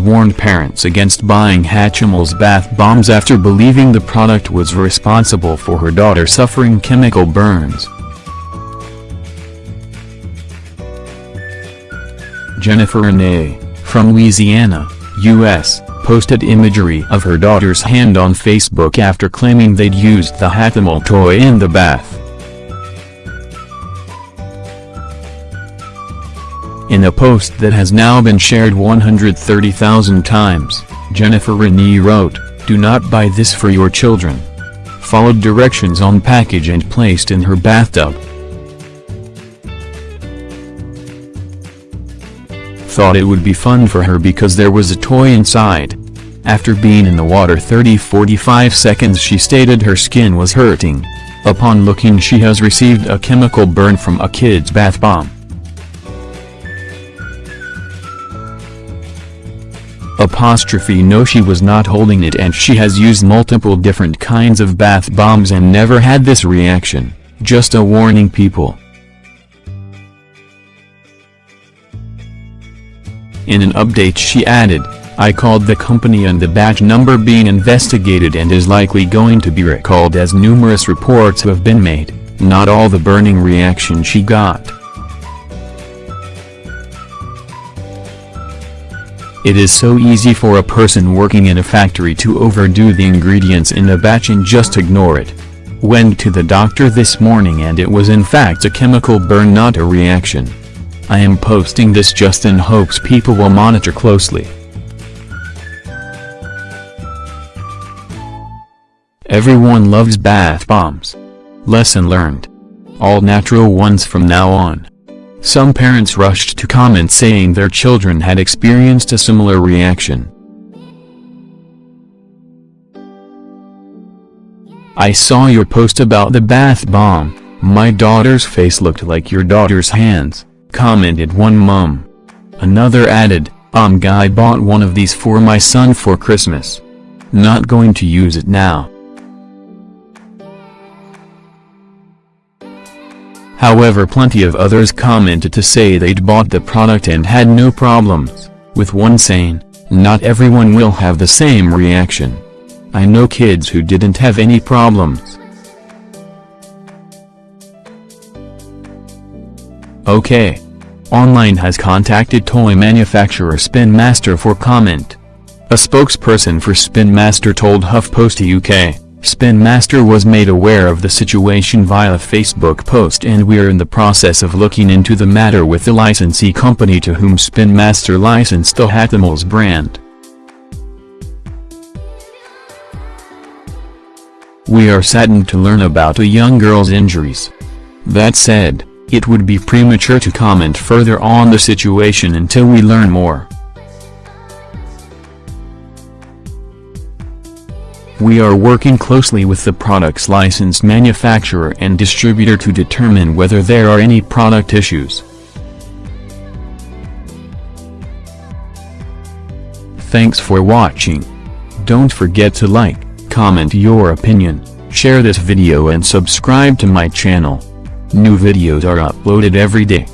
warned parents against buying Hatchimals bath bombs after believing the product was responsible for her daughter suffering chemical burns. Jennifer Renee, from Louisiana, U.S., posted imagery of her daughter's hand on Facebook after claiming they'd used the Hatchimal toy in the bath. In a post that has now been shared 130,000 times, Jennifer Renee wrote, Do not buy this for your children. Followed directions on package and placed in her bathtub. Thought it would be fun for her because there was a toy inside. After being in the water 30-45 seconds she stated her skin was hurting. Upon looking she has received a chemical burn from a kid's bath bomb. Apostrophe no she was not holding it and she has used multiple different kinds of bath bombs and never had this reaction, just a warning people. In an update she added, I called the company and the batch number being investigated and is likely going to be recalled as numerous reports have been made, not all the burning reaction she got. It is so easy for a person working in a factory to overdo the ingredients in a batch and just ignore it. Went to the doctor this morning and it was in fact a chemical burn not a reaction. I am posting this just in hopes people will monitor closely. Everyone loves bath bombs. Lesson learned. All natural ones from now on. Some parents rushed to comment saying their children had experienced a similar reaction. I saw your post about the bath bomb, my daughter's face looked like your daughter's hands, commented one mum. Another added, um guy bought one of these for my son for Christmas. Not going to use it now. However plenty of others commented to say they'd bought the product and had no problems, with one saying, not everyone will have the same reaction. I know kids who didn't have any problems. Okay. Online has contacted toy manufacturer Spin Master for comment. A spokesperson for Spin Master told HuffPost UK. Spin Master was made aware of the situation via a Facebook post and we're in the process of looking into the matter with the licensee company to whom Spin Master licensed the Hatchimals brand. We are saddened to learn about a young girl's injuries. That said, it would be premature to comment further on the situation until we learn more. We are working closely with the product's licensed manufacturer and distributor to determine whether there are any product issues. Thanks for watching. Don't forget to like, comment your opinion, share this video and subscribe to my channel. New videos are uploaded every day.